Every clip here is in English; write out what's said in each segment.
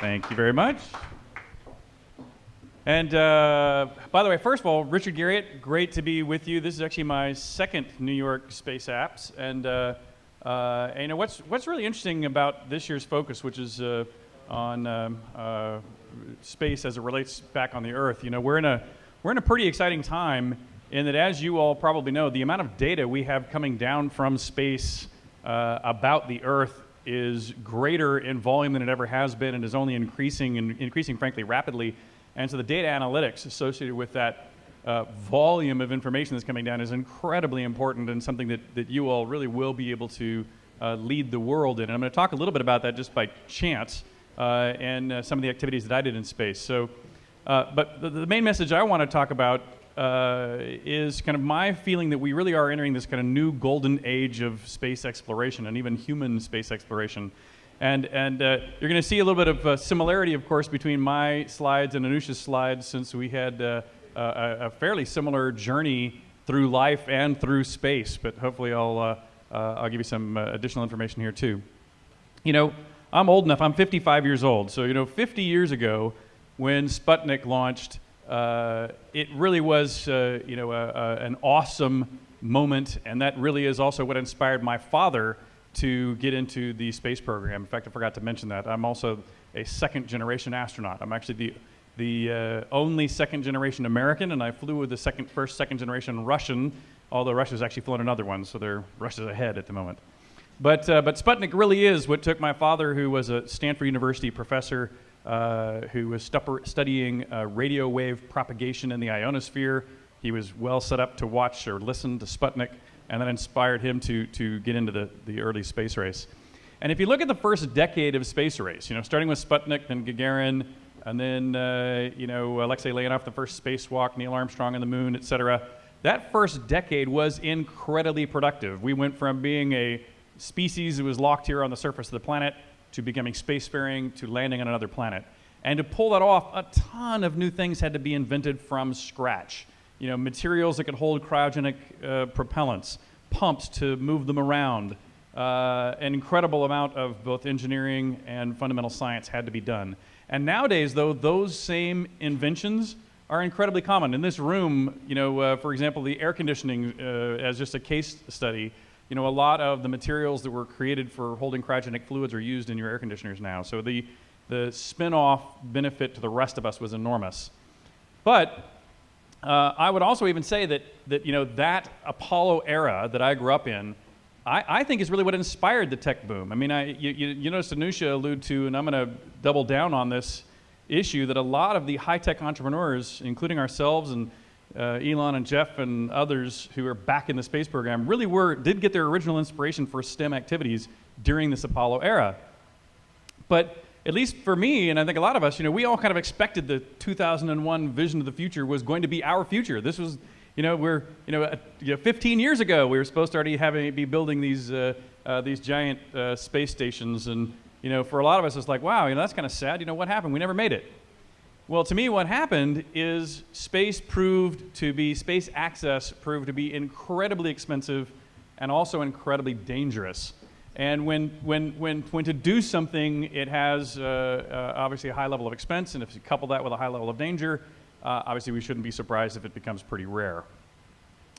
Thank you very much. And uh, by the way, first of all, Richard Garriott, great to be with you. This is actually my second New York Space Apps. And, uh, uh, and you know, what's, what's really interesting about this year's focus, which is uh, on um, uh, space as it relates back on the Earth, you know, we're in, a, we're in a pretty exciting time in that, as you all probably know, the amount of data we have coming down from space uh, about the Earth is greater in volume than it ever has been and is only increasing and increasing, frankly, rapidly. And so the data analytics associated with that uh, volume of information that's coming down is incredibly important and something that, that you all really will be able to uh, lead the world in. And I'm going to talk a little bit about that just by chance uh, and uh, some of the activities that I did in space. So, uh, but the, the, main message I want to talk about uh, is kind of my feeling that we really are entering this kind of new golden age of space exploration and even human space exploration. And, and uh, you're going to see a little bit of uh, similarity, of course, between my slides and Anousheh's slides since we had uh, a, a, fairly similar journey through life and through space. But hopefully I'll, uh, uh, I'll give you some additional information here too. You know, I'm old enough, I'm 55 years old. So, you know, 50 years ago when Sputnik launched, it really was, you know, a, a, an awesome moment. And that really is also what inspired my father to get into the space program. In fact, I forgot to mention that. I'm also a second generation astronaut. I'm actually the, the uh, only second generation American, and I flew with the second, first second generation Russian, although Russia's actually flown another one, so they're Russia's ahead at the moment. But, uh, but Sputnik really is what took my father, who was a Stanford University professor uh, who was studying uh, radio wave propagation in the ionosphere. He was well set up to watch or listen to Sputnik and that inspired him to, to get into the, the early space race. And if you look at the first decade of space race, you know, starting with Sputnik, then Gagarin, and then, uh, you know, Alexei Leonov, the first spacewalk, Neil Armstrong on the moon, et cetera, that first decade was incredibly productive. We went from being a species that was locked here on the surface of the planet to becoming spacefaring to landing on another planet. And to pull that off, a ton of new things had to be invented from scratch you know, materials that could hold cryogenic uh, propellants, pumps to move them around. Uh, an incredible amount of both engineering and fundamental science had to be done. And nowadays, though, those same inventions are incredibly common. In this room, you know, uh, for example, the air conditioning uh, as just a case study, you know, a lot of the materials that were created for holding cryogenic fluids are used in your air conditioners now. So the, the spin-off benefit to the rest of us was enormous. But uh, I would also even say that, that, you know, that Apollo era that I grew up in, I, I think is really what inspired the tech boom. I mean, I, you, you, you noticed Anousheh allude to, and I'm going to double down on this issue, that a lot of the high-tech entrepreneurs, including ourselves and uh, Elon and Jeff and others who are back in the space program, really were, did get their original inspiration for STEM activities during this Apollo era. But at least for me, and I think a lot of us, you know, we all kind of expected the 2001 vision of the future was going to be our future. This was, you know, we're, you know, uh, you know 15 years ago, we were supposed to already having, be building these, uh, uh, these giant uh, space stations. And, you know, for a lot of us, it's like, wow, you know, that's kind of sad. You know, what happened? We never made it. Well, to me, what happened is space proved to be, space access proved to be incredibly expensive and also incredibly dangerous. And when, when, when, when to do something, it has uh, uh, obviously a high level of expense, and if you couple that with a high level of danger, uh, obviously we shouldn't be surprised if it becomes pretty rare.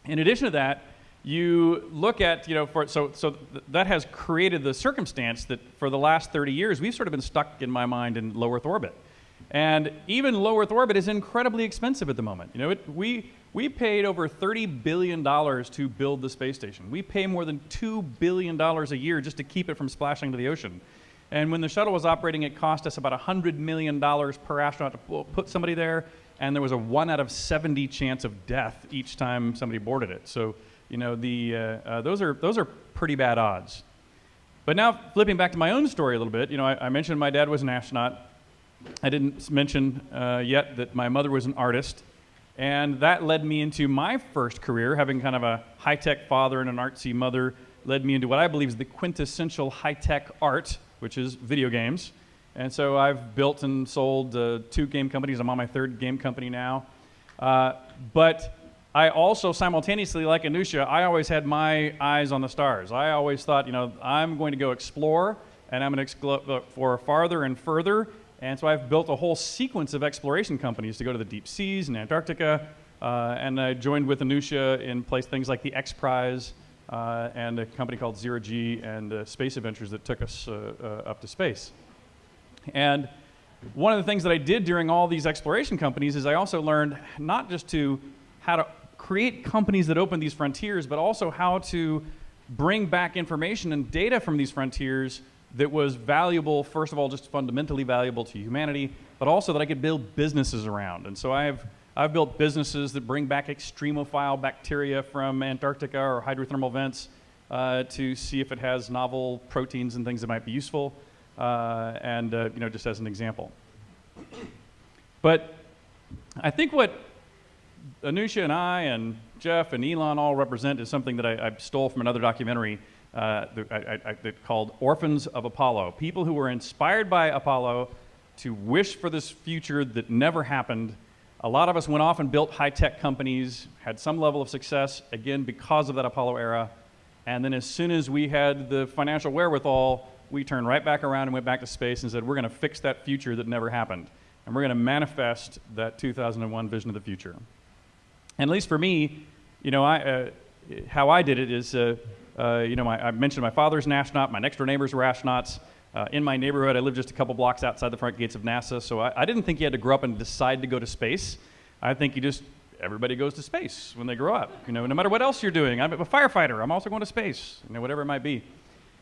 In addition to that, you look at, you know, for, so, so th that has created the circumstance that for the last 30 years, we've sort of been stuck, in my mind, in low Earth orbit. And even low Earth orbit is incredibly expensive at the moment. You know, it, we, we paid over $30 billion to build the space station. We pay more than $2 billion a year just to keep it from splashing to the ocean. And when the shuttle was operating, it cost us about $100 million per astronaut to put somebody there, and there was a 1 out of 70 chance of death each time somebody boarded it. So, you know, the, uh, uh, those, are, those are pretty bad odds. But now, flipping back to my own story a little bit, you know, I, I mentioned my dad was an astronaut. I didn't mention uh, yet that my mother was an artist. And that led me into my first career, having kind of a high tech father and an artsy mother, led me into what I believe is the quintessential high tech art, which is video games. And so I've built and sold uh, two game companies. I'm on my third game company now. Uh, but I also simultaneously, like Anousheh, I always had my eyes on the stars. I always thought, you know, I'm going to go explore and I'm going to explore for farther and further And so I've built a whole sequence of exploration companies to go to the deep seas and Antarctica. Uh, and I joined with Anousheh in place things like the X Prize uh, and a company called Zero G and uh, Space Adventures that took us uh, uh, up to space. And one of the things that I did during all these exploration companies is I also learned not just to how to create companies that open these frontiers, but also how to bring back information and data from these frontiers that was valuable, first of all, just fundamentally valuable to humanity, but also that I could build businesses around. And so I've, I've built businesses that bring back extremophile bacteria from Antarctica or hydrothermal vents uh, to see if it has novel proteins and things that might be useful, uh, and uh, you know, just as an example. But I think what Anousheh and I and Jeff and Elon all represent is something that I, I stole from another documentary uh, I, I, called Orphans of Apollo. People who were inspired by Apollo to wish for this future that never happened. A lot of us went off and built high tech companies, had some level of success, again, because of that Apollo era. And then as soon as we had the financial wherewithal, we turned right back around and went back to space and said, we're going to fix that future that never happened. And we're going to manifest that 2001 vision of the future. And at least for me, you know, I, uh, how I did it is, uh, uh, you know, my, I mentioned my father's an astronaut, my next door neighbors were astronauts. Uh, in my neighborhood, I lived just a couple blocks outside the front gates of NASA, so I, I, didn't think you had to grow up and decide to go to space. I think you just, everybody goes to space when they grow up. You know, no matter what else you're doing. I'm a firefighter, I'm also going to space, you know, whatever it might be.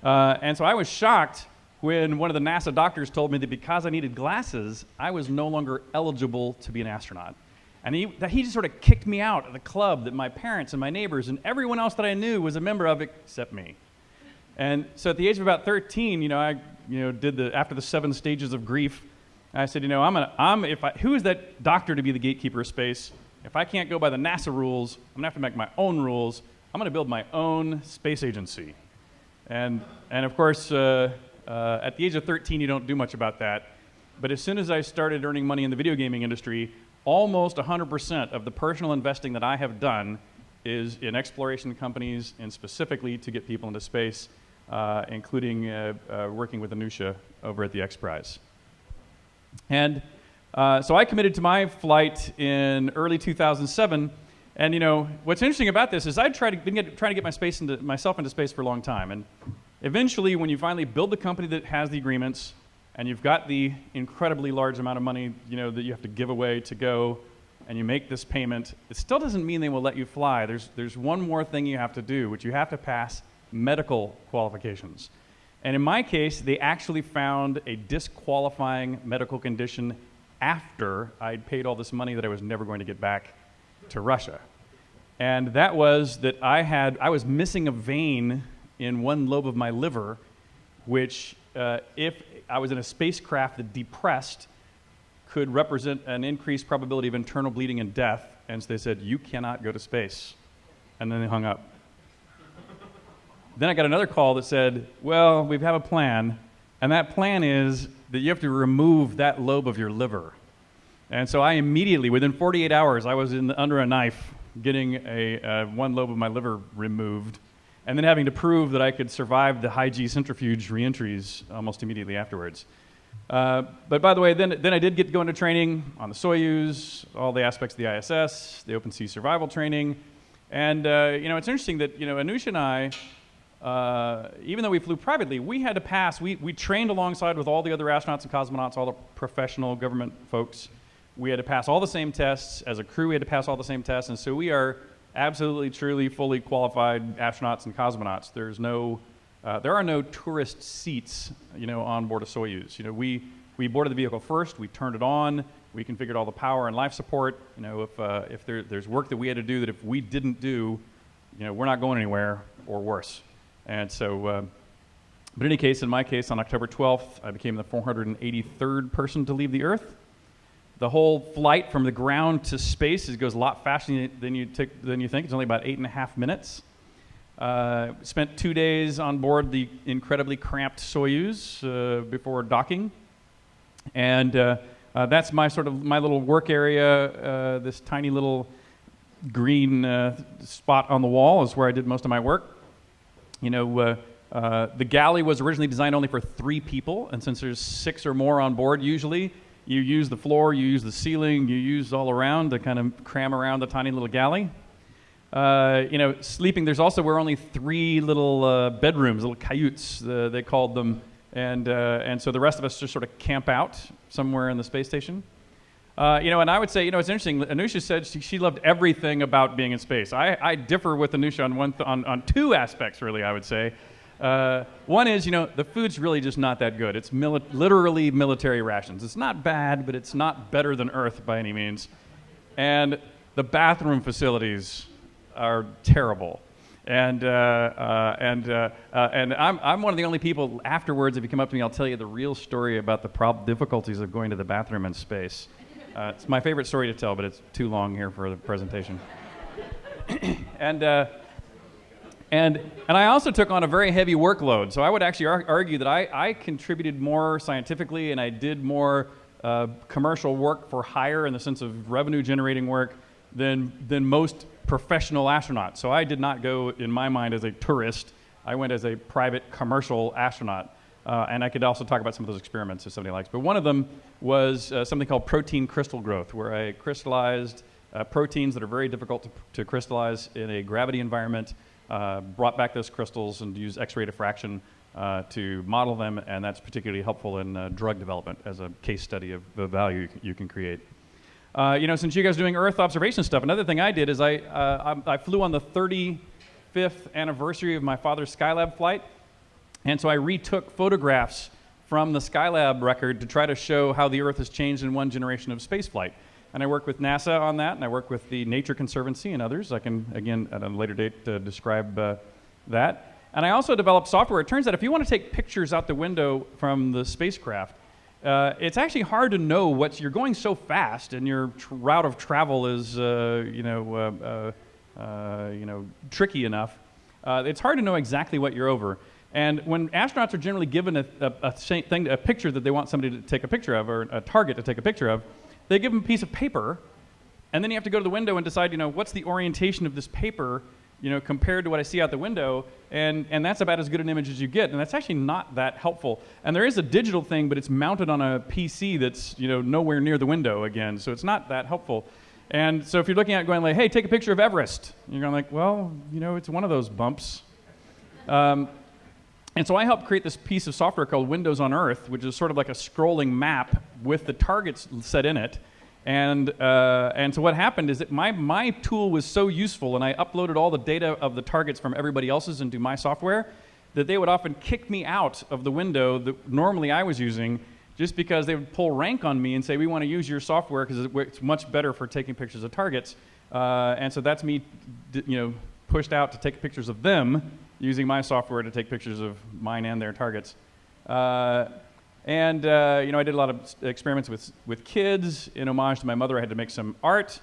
Uh, and so I was shocked when one of the NASA doctors told me that because I needed glasses, I was no longer eligible to be an astronaut. And he, he just sort of kicked me out of the club that my parents and my neighbors and everyone else that I knew was a member of except me. And so at the age of about 13, you know, I you know, did the, after the seven stages of grief, I said, you know, I'm gonna, I'm, if I, who is that doctor to be the gatekeeper of space? If I can't go by the NASA rules, I'm gonna have to make my own rules. I'm gonna build my own space agency. And, and of course, uh, uh, at the age of 13, you don't do much about that. But as soon as I started earning money in the video gaming industry, almost 100% of the personal investing that I have done is in exploration companies and specifically to get people into space, uh, including uh, uh, working with Anousheh over at the X Prize. And uh, so I committed to my flight in early 2007. And you know, what's interesting about this is I'd tried to, been get, trying to get my space into, myself into space for a long time. And eventually, when you finally build the company that has the agreements, and you've got the incredibly large amount of money you know, that you have to give away to go and you make this payment, it still doesn't mean they will let you fly. There's, there's one more thing you have to do, which you have to pass medical qualifications. And in my case, they actually found a disqualifying medical condition after I'd paid all this money that I was never going to get back to Russia. And that was that I had, I was missing a vein in one lobe of my liver, which uh, if I was in a spacecraft that depressed could represent an increased probability of internal bleeding and death. And so they said, You cannot go to space. And then they hung up. then I got another call that said, Well, we have a plan. And that plan is that you have to remove that lobe of your liver. And so I immediately, within 48 hours, I was in under a knife getting a, uh, one lobe of my liver removed and then having to prove that I could survive the high G centrifuge reentries almost immediately afterwards. Uh, but by the way, then, then I did get to go into training on the Soyuz, all the aspects of the ISS, the open sea survival training. And, uh, you know, it's interesting that, you know, Anousheh and I, uh, even though we flew privately, we had to pass, we, we trained alongside with all the other astronauts and cosmonauts, all the professional government folks. We had to pass all the same tests. As a crew, we had to pass all the same tests. And so we are absolutely, truly, fully qualified astronauts and cosmonauts. There's no, uh, there are no tourist seats, you know, on board a Soyuz. You know, we, we boarded the vehicle first, we turned it on, we configured all the power and life support. You know, if, uh, if there, there's work that we had to do that if we didn't do, you know, we're not going anywhere or worse. And so, uh, but in any case, in my case, on October 12th, I became the 483rd person to leave the Earth. The whole flight from the ground to space goes a lot faster than you, than you think. It's only about eight and a half minutes. Uh, spent two days on board the incredibly cramped Soyuz uh, before docking. And uh, uh that's my sort of my little work area. Uh, this tiny little green uh, spot on the wall is where I did most of my work. You know, the galley was originally designed only for three people, and since there's six or more on board, usually you use the floor, you use the ceiling, you use all around to kind of cram around the tiny little galley. Uh, you know, sleeping. There's also were only three little uh, bedrooms, little cayutes, uh, they called them, and uh, and so the rest of us just sort of camp out somewhere in the space station. Uh, you know, and I would say, you know, it's interesting. Anousheh said she, she loved everything about being in space. I, I differ with Anousheh on one on, on two aspects, really. I would say. Uh, one is, you know, the food's really just not that good. It's mili- literally military rations. It's not bad, but it's not better than Earth by any means. And the bathroom facilities are terrible. And, uh, uh, and, uh, uh, and I'm, I'm one of the only people afterwards, if you come up to me, I'll tell you the real story about the difficulties of going to the bathroom in space. Uh, it's my favorite story to tell, but it's too long here for the presentation. and, and, and I also took on a very heavy workload. So I would actually ar- argue that I, I contributed more scientifically and I did more commercial work for hire in the sense of revenue generating work than, than most professional astronauts. So I did not go, in my mind, as a tourist. I went as a private commercial astronaut. Uh, and I could also talk about some of those experiments if somebody likes. But one of them was uh, something called protein crystal growth, where I crystallized uh, proteins that are very difficult to, to crystallize in a gravity environment, uh, brought back those crystals and used X ray diffraction uh, to model them, and that's particularly helpful in uh, drug development as a case study of the value you can, you can create. Uh, you know, since you guys are doing Earth observation stuff, another thing I did is I, uh, I, I, flew on the 35th anniversary of my father's Skylab flight. And so I retook photographs from the Skylab record to try to show how the Earth has changed in one generation of spaceflight. And I work with NASA on that, and I work with the Nature Conservancy and others. I can, again, at a later date, uh, describe uh, that. And I also developed software. It turns out if you want to take pictures out the window from the spacecraft, uh, it's actually hard to know what you're going so fast, and your route of travel is, uh, you know, uh, uh, you know, tricky enough. It's hard to know exactly what you're over. And when astronauts are generally given a, a, a, thing, a picture that they want somebody to take a picture of, or a target to take a picture of, they give them a piece of paper, and then you have to go to the window and decide, you know, what's the orientation of this paper you know, compared to what I see out the window, and, and that's about as good an image as you get, and that's actually not that helpful. And there is a digital thing, but it's mounted on a PC that's, you know, nowhere near the window again, so it's not that helpful. And so if you're looking at going like, hey, take a picture of Everest, you're going like, well, you know, it's one of those bumps. Um, and so I helped create this piece of software called Windows on Earth, which is sort of like a scrolling map with the targets set in it. And, uh, and so what happened is that my, my tool was so useful, and I uploaded all the data of the targets from everybody else's into my software, that they would often kick me out of the window that normally I was using just because they would pull rank on me and say, we want to use your software because it's much better for taking pictures of targets. Uh, and so that's me, you know, pushed out to take pictures of them using my software to take pictures of mine and their targets. Uh, and uh, you know, I did a lot of experiments with, with kids. In homage to my mother, I had to make some art.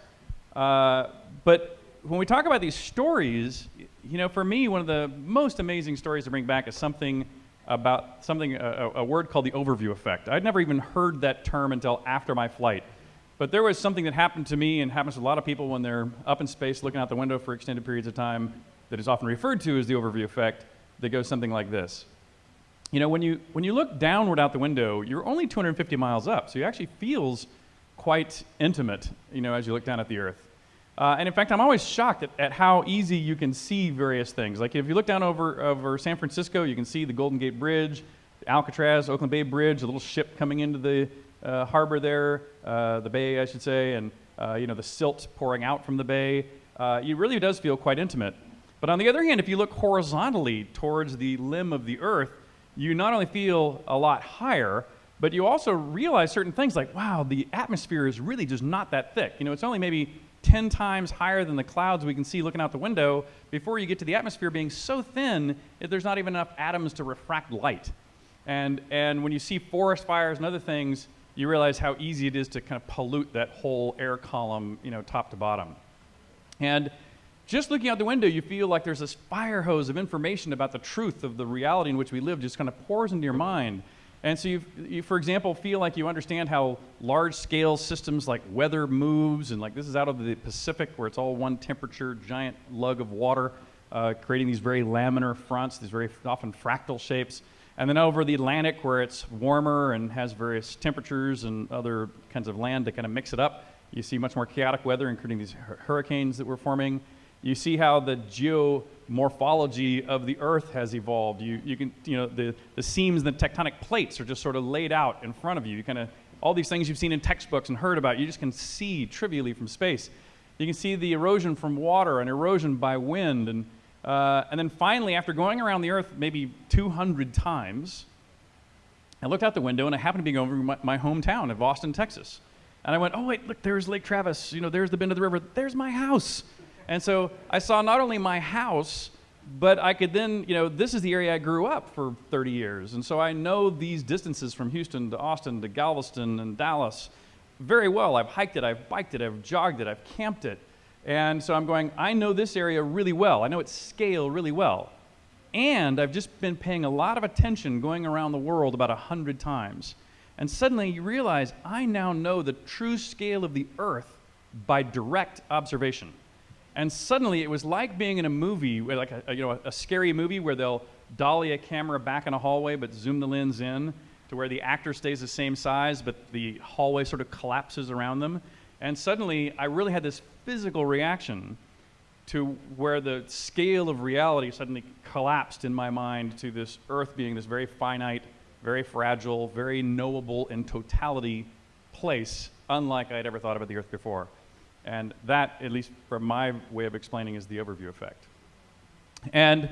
Uh, but when we talk about these stories, you know, for me, one of the most amazing stories to bring back is something about something, a, a word called the overview effect. I'd never even heard that term until after my flight. But there was something that happened to me and happens to a lot of people when they're up in space looking out the window for extended periods of time that is often referred to as the overview effect that goes something like this. You know, when you, when you look downward out the window, you're only 250 miles up, so it actually feels quite intimate, you know, as you look down at the Earth. Uh, and in fact, I'm always shocked at, at, how easy you can see various things. Like if you look down over, over San Francisco, you can see the Golden Gate Bridge, Alcatraz, Oakland Bay Bridge, a little ship coming into the uh, harbor there, uh, the bay, I should say, and uh, you know the silt pouring out from the bay. Uh, it really does feel quite intimate. But on the other hand, if you look horizontally towards the limb of the Earth, you not only feel a lot higher, but you also realize certain things like, wow, the atmosphere is really just not that thick. You know, it's only maybe 10 times higher than the clouds we can see looking out the window before you get to the atmosphere being so thin that there's not even enough atoms to refract light. And, and when you see forest fires and other things, you realize how easy it is to kind of pollute that whole air column, you know, top to bottom. And just looking out the window, you feel like there's this fire hose of information about the truth of the reality in which we live just kind of pours into your mind. And so, you, for example, feel like you understand how large scale systems like weather moves, and like this is out of the Pacific where it's all one temperature, giant lug of water. uh, creating these very laminar fronts, these very often fractal shapes. And then over the Atlantic, where it's warmer and has various temperatures and other kinds of land to kind of mix it up, you see much more chaotic weather, including these hurricanes that we're forming. You see how the geomorphology of the Earth has evolved. You, you can, you know, the, the seams and the tectonic plates are just sort of laid out in front of you. You kind of, all these things you've seen in textbooks and heard about, you just can see trivially from space. You can see the erosion from water and erosion by wind. And, uh, and then finally, after going around the Earth maybe 200 times, I looked out the window and I happened to be going over my, my hometown of Austin, Texas. And I went, oh, wait, look, there's Lake Travis. You know, there's the bend of the river. There's my house. And so I saw not only my house, but I could then, you know, this is the area I grew up for 30 years. And so I know these distances from Houston to Austin to Galveston and Dallas very well. I've hiked it, I've biked it, I've jogged it, I've camped it. And so I'm going, I know this area really well. I know its scale really well. And I've just been paying a lot of attention going around the world about a hundred times. And suddenly you realize I now know the true scale of the earth by direct observation. And suddenly it was like being in a movie, like a, you know, a, scary movie where they'll dolly a camera back in a hallway but zoom the lens in to where the actor stays the same size but the hallway sort of collapses around them. And suddenly I really had this physical reaction to where the scale of reality suddenly collapsed in my mind to this earth being this very finite, very fragile, very knowable in totality place, unlike I had ever thought about the earth before. And that, at least from my way of explaining, is the overview effect. And,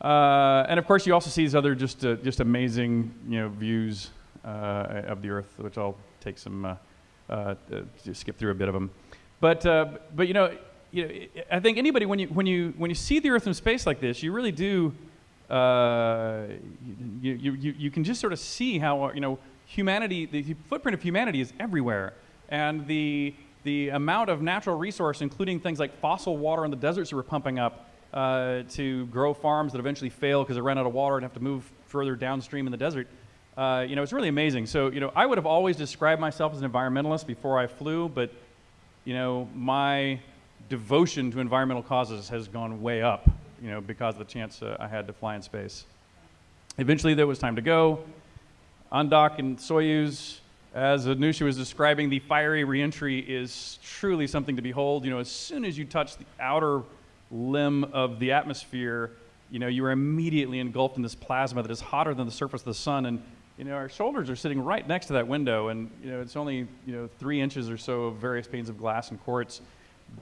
uh, and of course, you also see these other just, uh, just amazing you know, views uh, of the Earth, which I'll take some, uh, uh, just skip through a bit of them. But, uh, but you, know, you know, I think anybody, when you, when, you, when you see the Earth in space like this, you really do, you, you, you, you can just sort of see how, you know, humanity, the footprint of humanity is everywhere. And the, the amount of natural resource, including things like fossil water in the deserts that we're pumping up uh, to grow farms that eventually fail because they ran out of water and have to move further downstream in the desert, uh, you know, it's really amazing. So, you know, I would have always described myself as an environmentalist before I flew, but, you know, my devotion to environmental causes has gone way up, you know, because of the chance uh, I had to fly in space. Eventually, there was time to go. On dock in Soyuz, as Anousheh was describing, the fiery reentry is truly something to behold. You know, as soon as you touch the outer limb of the atmosphere, you know, you are immediately engulfed in this plasma that is hotter than the surface of the sun. And, you know, our shoulders are sitting right next to that window. And, you know, it's only, you know, three inches or so of various panes of glass and quartz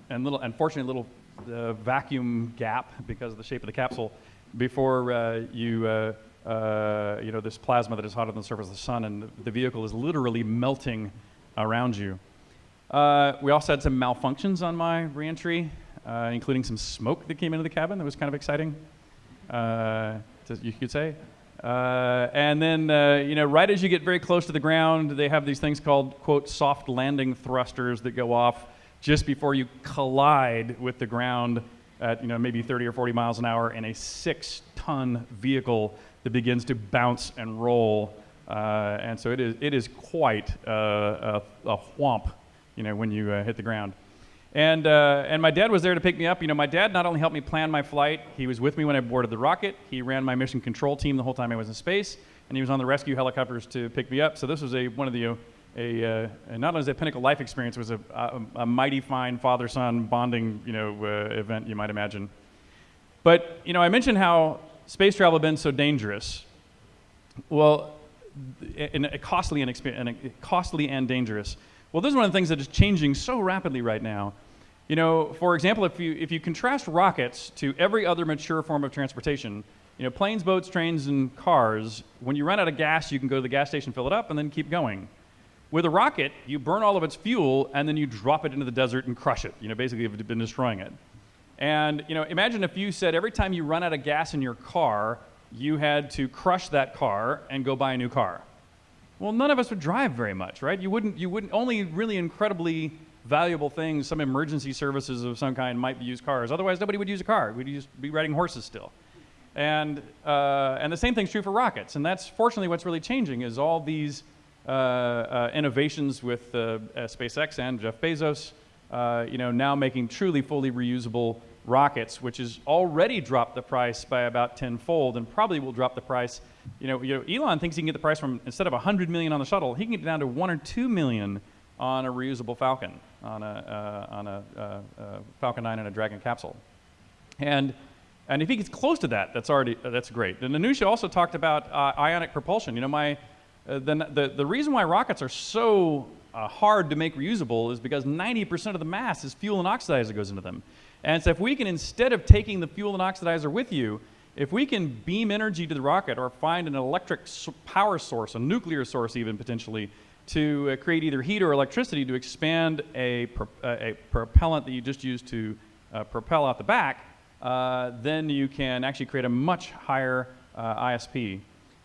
and little, unfortunately, little uh, vacuum gap because of the shape of the capsule before uh, you, uh, uh, you know, this plasma that is hotter than the surface of the sun, and the vehicle is literally melting around you. Uh, we also had some malfunctions on my reentry, uh, including some smoke that came into the cabin that was kind of exciting, uh, to, you could say. Uh, and then, uh, you know, right as you get very close to the ground, they have these things called, quote, soft landing thrusters that go off just before you collide with the ground at, you know, maybe 30 or 40 miles an hour in a six ton vehicle that begins to bounce and roll. Uh, and so it is, it is quite uh, a, a whomp, you know, when you uh, hit the ground. And, uh, and my dad was there to pick me up. You know, my dad not only helped me plan my flight, he was with me when I boarded the rocket. He ran my mission control team the whole time I was in space, and he was on the rescue helicopters to pick me up. So this was a, one of the, a, uh, not only is a pinnacle life experience, it was a, a, a mighty fine father-son bonding, you know, uh, event you might imagine. But, you know, I mentioned how space travel been so dangerous? Well, and costly and, and costly and dangerous. Well, this is one of the things that is changing so rapidly right now. You know, for example, if you if you contrast rockets to every other mature form of transportation, you know, planes, boats, trains, and cars, when you run out of gas, you can go to the gas station, fill it up, and then keep going. With a rocket, you burn all of its fuel, and then you drop it into the desert and crush it. You know, basically, you've been destroying it. And you know, imagine if you said every time you run out of gas in your car, you had to crush that car and go buy a new car. Well, none of us would drive very much, right? You wouldn't. You wouldn't. Only really incredibly valuable things, some emergency services of some kind, might be used cars. Otherwise, nobody would use a car. We'd just be riding horses still. And uh, and the same thing's true for rockets. And that's fortunately what's really changing is all these uh, uh, innovations with uh, SpaceX and Jeff Bezos. Uh, you know, now making truly fully reusable rockets, which has already dropped the price by about tenfold, and probably will drop the price. You know, you know, Elon thinks he can get the price from instead of 100 million on the shuttle, he can get down to one or two million on a reusable Falcon, on a uh, on a uh, uh, Falcon 9 and a Dragon capsule, and. And if he gets close to that, that's already that's great. And Anousheh also talked about uh, ionic propulsion. You know, my uh, the, the the reason why rockets are so uh, hard to make reusable is because 90% of the mass is fuel and oxidizer that goes into them. And so if we can, instead of taking the fuel and oxidizer with you, if we can beam energy to the rocket or find an electric power source, a nuclear source even potentially, to uh, create either heat or electricity to expand a, pro uh, a propellant that you just used to uh, propel out the back, uh, then you can actually create a much higher uh, ISP.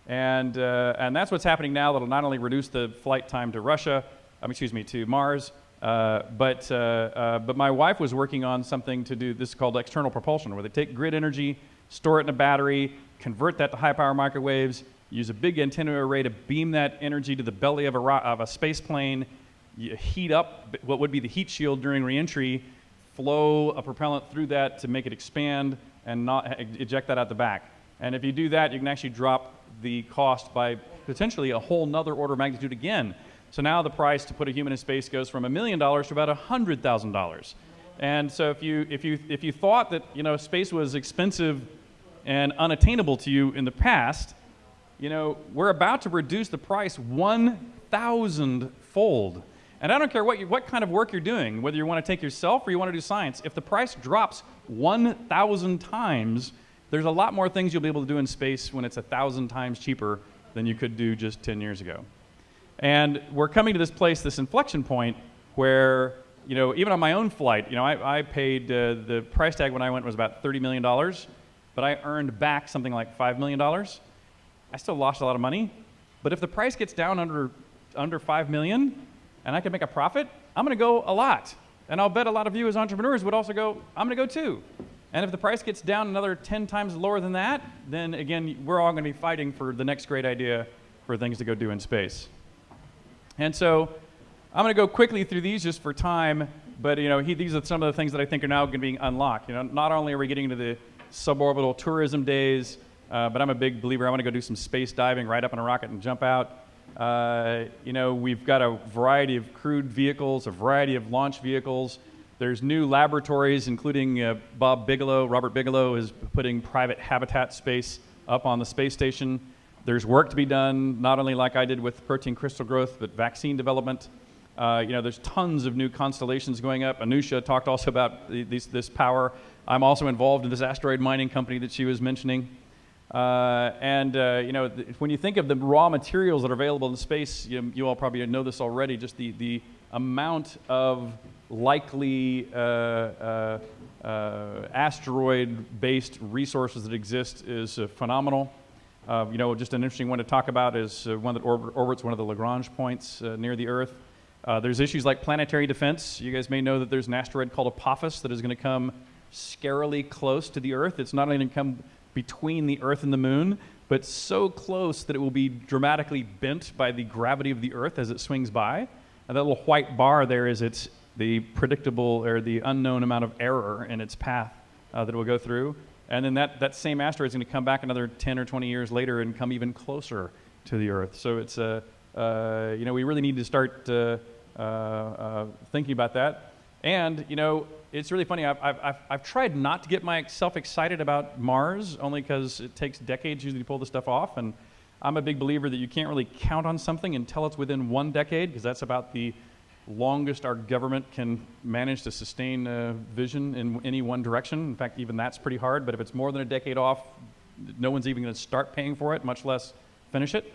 And, uh, and that's what's happening now that'll not only reduce the flight time to Russia, um, excuse me, to Mars, uh, but, uh, uh, but my wife was working on something to do this is called external propulsion, where they take grid energy, store it in a battery, convert that to high power microwaves, use a big antenna array to beam that energy to the belly of a, of a space plane, you heat up what would be the heat shield during reentry, flow a propellant through that to make it expand and not eject that out the back. And if you do that, you can actually drop the cost by potentially a whole nother order of magnitude again. So now the price to put a human in space goes from a million dollars to about a $100,000. And so if you, if, you, if you thought that you know, space was expensive and unattainable to you in the past, you know, we're about to reduce the price 1,000 fold. And I don't care what, you, what kind of work you're doing, whether you want to take yourself or you want to do science, if the price drops 1,000 times, there's a lot more things you'll be able to do in space when it's 1,000 times cheaper than you could do just 10 years ago. And we're coming to this place, this inflection point, where, you know, even on my own flight, you know, I, I paid, uh, the price tag when I went was about $30 million, but I earned back something like $5 million. I still lost a lot of money, but if the price gets down under, under 5 million and I can make a profit, I'm gonna go a lot. And I'll bet a lot of you as entrepreneurs would also go, I'm gonna go too. And if the price gets down another 10 times lower than that, then again, we're all gonna be fighting for the next great idea for things to go do in space. And so I'm going to go quickly through these just for time, but you know, he, these are some of the things that I think are now going to be unlocked. You know, not only are we getting into the suborbital tourism days, uh, but I'm a big believer. I want to go do some space diving, right up in a rocket and jump out. Uh, you know, we've got a variety of crewed vehicles, a variety of launch vehicles. There's new laboratories, including uh, Bob Bigelow. Robert Bigelow is putting private habitat space up on the space station. There's work to be done, not only like I did with protein crystal growth, but vaccine development. Uh, you know, there's tons of new constellations going up. Anousheh talked also about the, these, this power. I'm also involved in this asteroid mining company that she was mentioning. Uh, and uh, you know, when you think of the raw materials that are available in space, you, you all probably know this already. Just the the amount of likely uh, uh, uh asteroid-based resources that exist is phenomenal. Uh, you know, just an interesting one to talk about is uh, one that orbit, orbits one of the Lagrange points uh, near the Earth. Uh, there's issues like planetary defense. You guys may know that there's an asteroid called Apophis that is going to come scarily close to the Earth. It's not only going to come between the Earth and the Moon, but so close that it will be dramatically bent by the gravity of the Earth as it swings by. And that little white bar there is its the predictable or the unknown amount of error in its path uh, that it will go through. And then that, that same asteroid is going to come back another 10 or 20 years later and come even closer to the Earth. So it's, uh, uh, you know, we really need to start uh, uh, uh, thinking about that. And, you know, it's really funny. I've, I've, I've tried not to get myself excited about Mars, only because it takes decades usually to pull this stuff off. And I'm a big believer that you can't really count on something until it's within one decade, because that's about the longest our government can manage to sustain a vision in any one direction. In fact, even that's pretty hard, but if it's more than a decade off, no one's even going to start paying for it, much less finish it.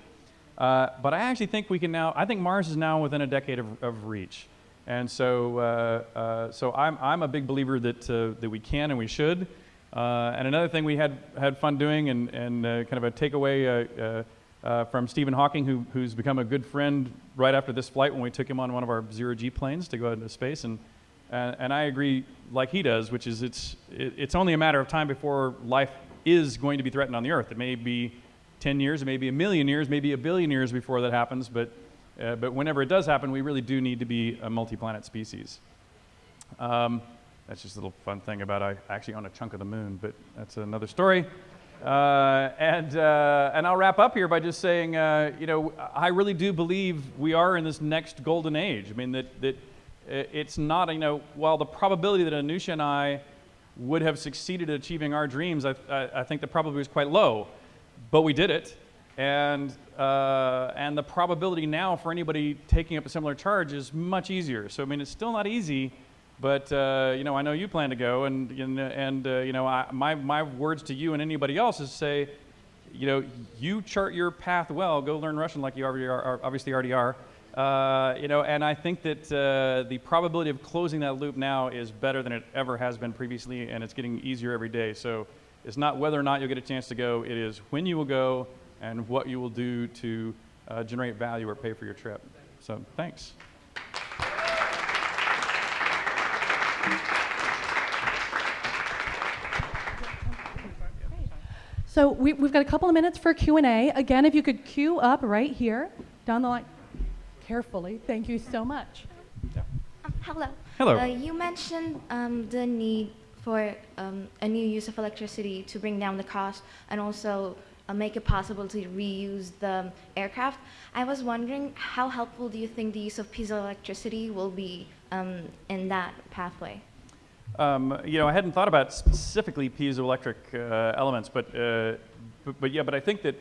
Uh, but I actually think we can now, I think Mars is now within a decade of, of reach. And so, uh, uh, so I'm, I'm a big believer that, uh, that we can and we should. Uh, and another thing we had, had fun doing and, and uh, kind of a takeaway uh, from Stephen Hawking, who, who's become a good friend right after this flight when we took him on one of our zero G planes to go out into space. And, and, and I agree, like he does, which is it's, it, it's only a matter of time before life is going to be threatened on the Earth. It may be 10 years, it may be a million years, maybe a billion years before that happens, but, uh, but whenever it does happen, we really do need to be a multi planet species. Um, that's just a little fun thing about I actually own a chunk of the moon, but that's another story. Uh, and, uh, and I'll wrap up here by just saying, uh, you know, I really do believe we are in this next golden age. I mean, that, that it's not, you know, while the probability that Anousheh and I would have succeeded at achieving our dreams, I, I, I think the probability was quite low. But we did it. And, uh, and the probability now for anybody taking up a similar charge is much easier. So, I mean, it's still not easy, but, uh, you know, I know you plan to go. And, and, uh, you know, I, my, my words to you and anybody else is say, you know, you chart your path well, go learn Russian like you already are, obviously already are. Uh, you know, and I think that uh, the probability of closing that loop now is better than it ever has been previously, and it's getting easier every day. So it's not whether or not you'll get a chance to go, it is when you will go and what you will do to uh, generate value or pay for your trip. So thanks. So we, have got a couple of minutes for Q&A. Again, if you could queue up right here down the line carefully. Thank you so much. Yeah. Um, hello. Hello. Uh, you mentioned um, the need for um, a new use of electricity to bring down the cost and also uh, make it possible to reuse the aircraft. I was wondering how helpful do you think the use of piezoelectricity will be um, in that pathway? Um, you know, I hadn't thought about specifically piezoelectric uh, elements, but, uh, but, but yeah, but I think that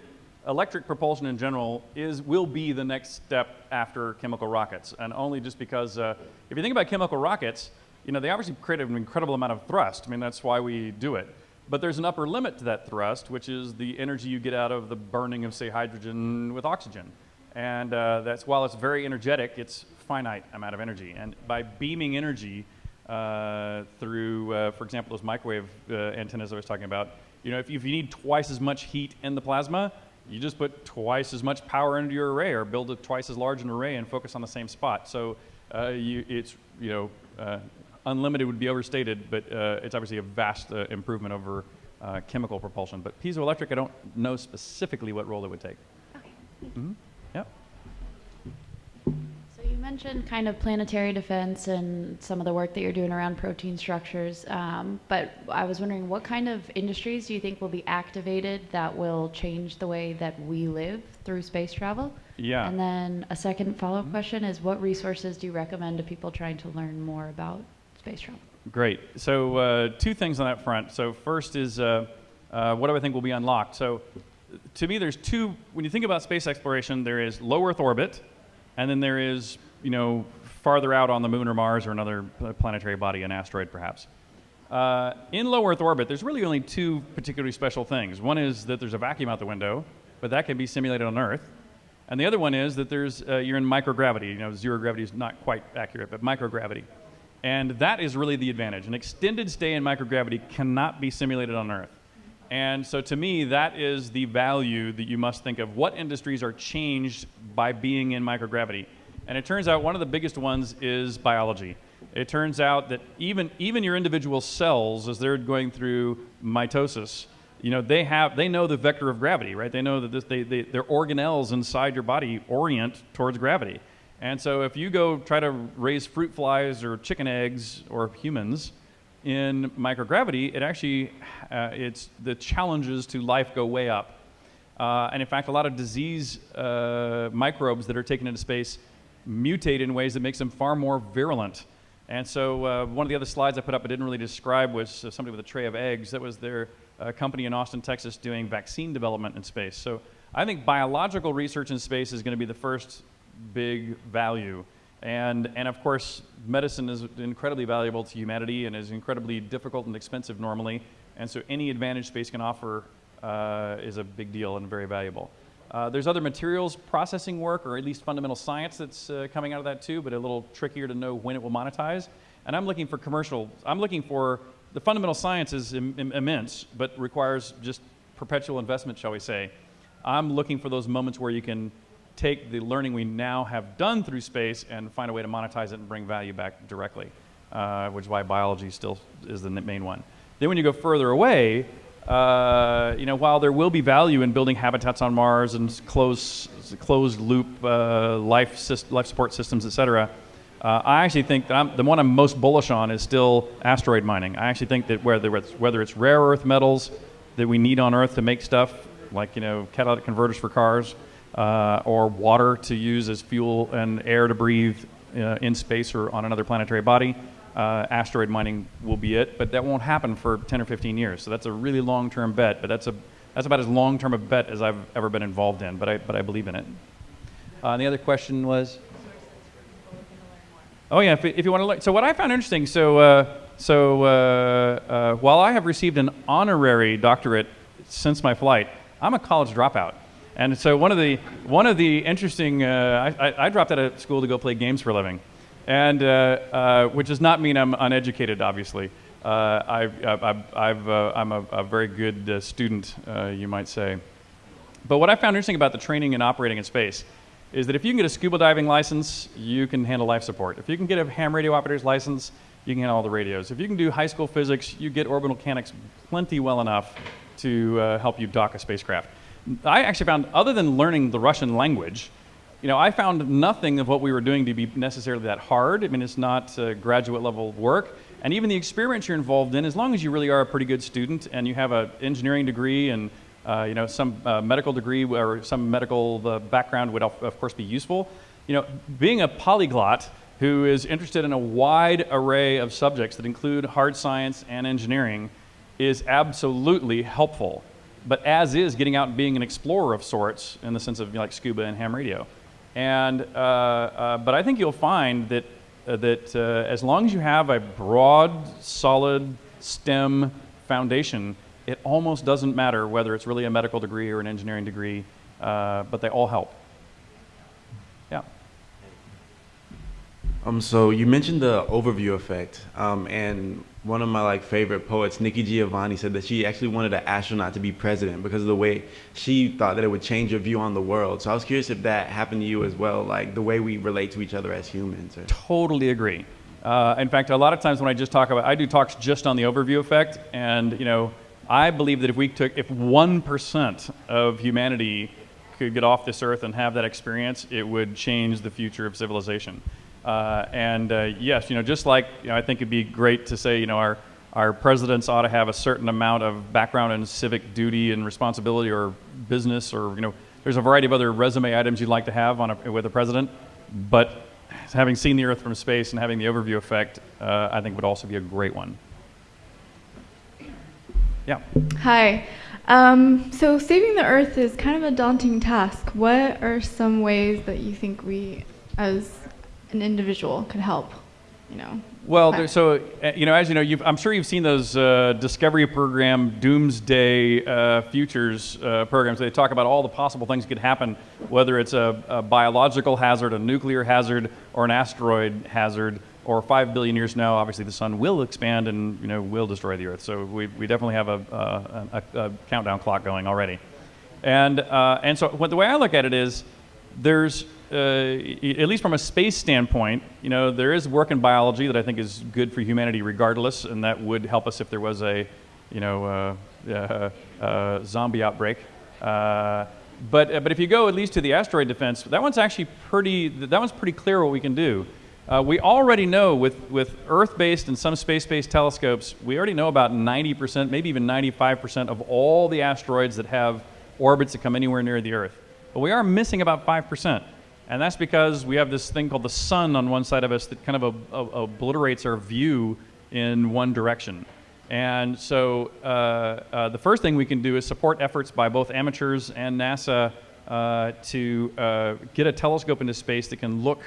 electric propulsion in general is, will be the next step after chemical rockets. And only just because, uh, if you think about chemical rockets, you know, they obviously create an incredible amount of thrust. I mean, that's why we do it. But there's an upper limit to that thrust, which is the energy you get out of the burning of, say, hydrogen with oxygen. And uh, that's, while it's very energetic, it's finite amount of energy. And by beaming energy uh, through, uh, for example, those microwave uh, antennas I was talking about, you know, if, if you need twice as much heat in the plasma, you just put twice as much power into your array or build a twice as large an array and focus on the same spot. So uh, you, it's, you know, uh, unlimited would be overstated, but uh, it's obviously a vast uh, improvement over uh, chemical propulsion. But piezoelectric, I don't know specifically what role it would take. Okay. Mm -hmm. Mentioned kind of planetary defense and some of the work that you're doing around protein structures, um, but I was wondering what kind of industries do you think will be activated that will change the way that we live through space travel? Yeah. And then a second follow-up mm-hmm. question is what resources do you recommend to people trying to learn more about space travel? Great. So uh, two things on that front. So first is uh, uh, what do I think will be unlocked? So to me, there's two. When you think about space exploration, there is low Earth orbit, and then there is you know, farther out on the moon or Mars or another planetary body, an asteroid perhaps. Uh, in low Earth orbit, there's really only two particularly special things. One is that there's a vacuum out the window, but that can be simulated on Earth. And the other one is that there's, uh, you're in microgravity. You know, zero gravity is not quite accurate, but microgravity. And that is really the advantage. An extended stay in microgravity cannot be simulated on Earth. And so to me, that is the value that you must think of. What industries are changed by being in microgravity? And it turns out one of the biggest ones is biology. It turns out that even, even your individual cells, as they're going through mitosis, you know, they, have, they know the vector of gravity, right? They know that this, they, they, their organelles inside your body orient towards gravity. And so if you go try to raise fruit flies or chicken eggs or humans in microgravity, it actually, uh, it's, the challenges to life go way up. Uh, and in fact, a lot of disease uh, microbes that are taken into space mutate in ways that makes them far more virulent. And so uh, one of the other slides I put up I didn't really describe was uh, somebody with a tray of eggs. That was their uh, company in Austin, Texas doing vaccine development in space. So I think biological research in space is going to be the first big value. And, and of course, medicine is incredibly valuable to humanity and is incredibly difficult and expensive normally. And so any advantage space can offer uh, is a big deal and very valuable. Uh, there's other materials processing work, or at least fundamental science that's uh, coming out of that too, but a little trickier to know when it will monetize. And I'm looking for commercial, I'm looking for, the fundamental science is Im Im immense, but requires just perpetual investment, shall we say. I'm looking for those moments where you can take the learning we now have done through space and find a way to monetize it and bring value back directly, uh, which is why biology still is the main one. Then when you go further away, uh, you know, while there will be value in building habitats on Mars and closed, closed loop uh, life, life support systems, et cetera, Uh, I actually think that I'm, the one I'm most bullish on is still asteroid mining. I actually think that whether it's, whether it's rare earth metals that we need on Earth to make stuff like you know catalytic converters for cars, uh, or water to use as fuel and air to breathe uh, in space or on another planetary body, uh, asteroid mining will be it. But that won't happen for 10 or 15 years. So that's a really long-term bet. But that's a that's about as long-term a bet as I've ever been involved in. But I but I believe in it. Uh, the other question was. Oh yeah, if, if you want to look. So what I found interesting. So uh, so uh, uh, while I have received an honorary doctorate since my flight, I'm a college dropout. And so one of the one of the interesting. Uh, I, I, dropped out of school to go play games for a living, and uh, uh, which does not mean I'm uneducated. Obviously, I, have I'm a, a, very good student, you might say. But what I found interesting about the training and operating in space is that if you can get a scuba diving license, you can handle life support. If you can get a ham radio operator's license, you can handle all the radios. If you can do high school physics, you get orbital mechanics plenty well enough to uh, help you dock a spacecraft. I actually found, other than learning the Russian language, you know, I found nothing of what we were doing to be necessarily that hard. I mean, it's not uh, graduate level work. And even the experience you're involved in, as long as you really are a pretty good student and you have an engineering degree and uh, you know, some uh, medical degree or some medical uh, background would, of, course, be useful. You know, being a polyglot who is interested in a wide array of subjects that include hard science and engineering is absolutely helpful. But as is getting out and being an explorer of sorts in the sense of you know, like scuba and ham radio. And, uh, uh, but I think you'll find that, uh, that as long as you have a broad, solid STEM foundation, it almost doesn't matter whether it's really a medical degree or an engineering degree, but they all help. Um, so you mentioned the overview effect, um, and one of my like favorite poets, Nikki Giovanni, said that she actually wanted an astronaut to be president because of the way she thought that it would change your view on the world. So I was curious if that happened to you as well, like the way we relate to each other as humans. Or... Totally agree. Uh, in fact, a lot of times when I just talk about, I do talks just on the overview effect, and you know, I believe that if we took, if 1% of humanity could get off this earth and have that experience, it would change the future of civilization. Uh, and uh, yes, you know, just like you know, I think it'd be great to say, you know, our, our presidents ought to have a certain amount of background in civic duty and responsibility or business or, you know, there's a variety of other resume items you'd like to have on a, with a president. But having seen the earth from space and having the overview effect, uh, I think would also be a great one. Yeah. Hi. Um, so saving the Earth is kind of a daunting task. What are some ways that you think we, as an individual, could help? You know. Well, there, so uh, you know, as you know, I'm sure you've seen those uh, Discovery Program Doomsday uh, Futures uh, programs. They talk about all the possible things that could happen, whether it's a, a biological hazard, a nuclear hazard, or an asteroid hazard or five billion years now, obviously the sun will expand and you know will destroy the Earth. So we, we definitely have a, a, a countdown clock going already. And, uh, and so what, the way I look at it is there's, uh, at least from a space standpoint, you know, there is work in biology that I think is good for humanity regardless, and that would help us if there was a, you know, uh, uh, uh zombie outbreak. Uh, but, but if you go at least to the asteroid defense, that one's actually pretty, that one's pretty clear what we can do. Uh, we already know with, with Earth-based and some space-based telescopes, we already know about 90%, maybe even 95% of all the asteroids that have orbits that come anywhere near the Earth. But we are missing about 5%. And that's because we have this thing called the sun on one side of us that kind of a, a, obliterates our view in one direction. And so uh, uh, the first thing we can do is support efforts by both amateurs and NASA uh, to uh, get a telescope into space that can look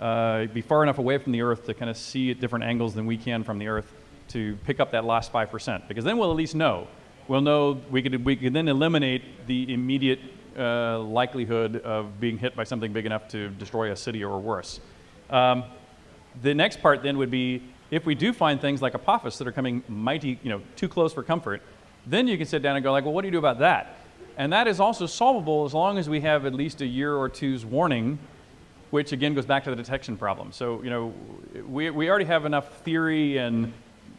uh, be far enough away from the Earth to kind of see at different angles than we can from the Earth to pick up that last 5%. Because then we'll at least know. We'll know we could, we could then eliminate the immediate uh, likelihood of being hit by something big enough to destroy a city or worse. Um, the next part then would be if we do find things like Apophis that are coming mighty, you know, too close for comfort, then you can sit down and go like, well, what do you do about that? And that is also solvable as long as we have at least a year or two's warning which again goes back to the detection problem. So, you know, we, we already have enough theory and,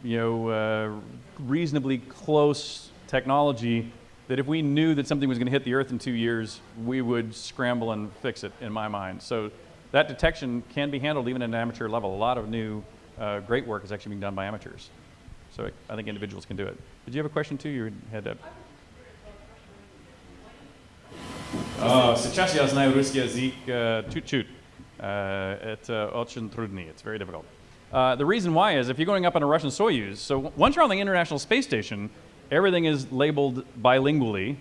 you know, uh, reasonably close technology that if we knew that something was going to hit the Earth in two years, we would scramble and fix it, in my mind. So, that detection can be handled even at an amateur level. A lot of new, uh, great work is actually being done by amateurs. So I think individuals can do it. Did you have a question too? You had a. О, Сейчас я знаю русский язык э, чуть-чуть. Uh, это очень трудный. It's very difficult. Uh, the reason why is if you're going up on a Russian Soyuz, so w- once you're on the International Space Station, everything is labeled bilingually,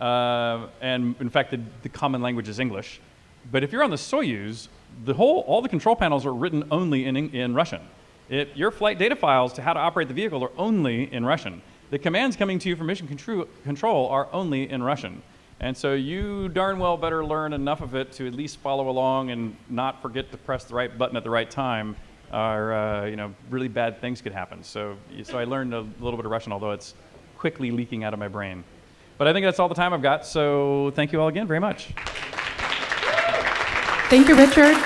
uh, and in fact, the, the common language is English. But if you're on the Soyuz, the whole, all the control panels are written only in, in Russian. It, your flight data files to how to operate the vehicle are only in Russian. The commands coming to you from mission control are only in Russian. And so you darn well better learn enough of it to at least follow along and not forget to press the right button at the right time, or uh, you know, really bad things could happen. So, so I learned a little bit of Russian, although it's quickly leaking out of my brain. But I think that's all the time I've got. So thank you all again very much. Thank you, Richard.